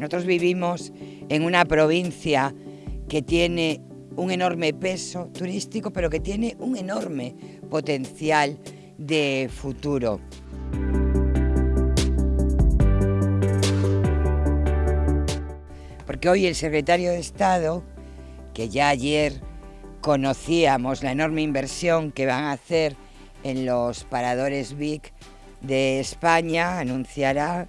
Nosotros vivimos en una provincia que tiene un enorme peso turístico, pero que tiene un enorme potencial de futuro. Porque hoy el secretario de Estado, que ya ayer conocíamos la enorme inversión que van a hacer en los paradores BIC de España, anunciará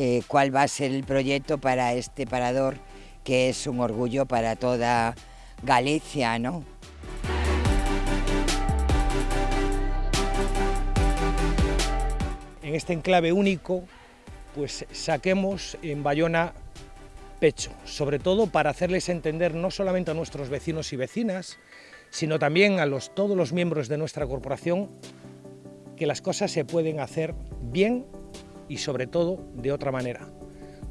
eh, cuál va a ser el proyecto para este parador que es un orgullo para toda Galicia, ¿no? En este enclave único, pues saquemos en Bayona pecho, sobre todo para hacerles entender no solamente a nuestros vecinos y vecinas, sino también a los, todos los miembros de nuestra corporación que las cosas se pueden hacer bien y sobre todo de otra manera,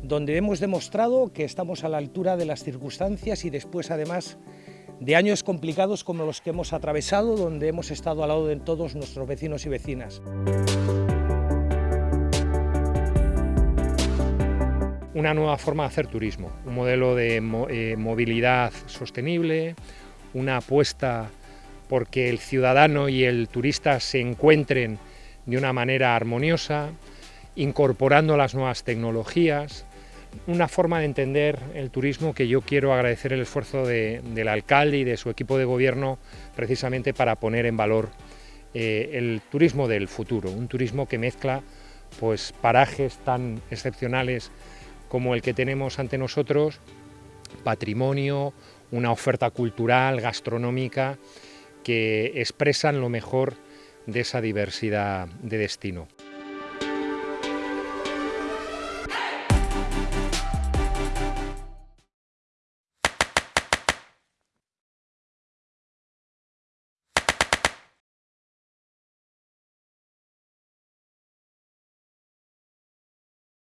donde hemos demostrado que estamos a la altura de las circunstancias y después además de años complicados como los que hemos atravesado, donde hemos estado al lado de todos nuestros vecinos y vecinas. Una nueva forma de hacer turismo, un modelo de eh, movilidad sostenible, una apuesta porque el ciudadano y el turista se encuentren de una manera armoniosa, incorporando las nuevas tecnologías, una forma de entender el turismo que yo quiero agradecer el esfuerzo del alcalde y de su equipo de gobierno precisamente para poner en valor eh, el turismo del futuro, un turismo que mezcla pues, parajes tan excepcionales como el que tenemos ante nosotros, patrimonio, una oferta cultural, gastronómica, que expresan lo mejor de esa diversidad de destino.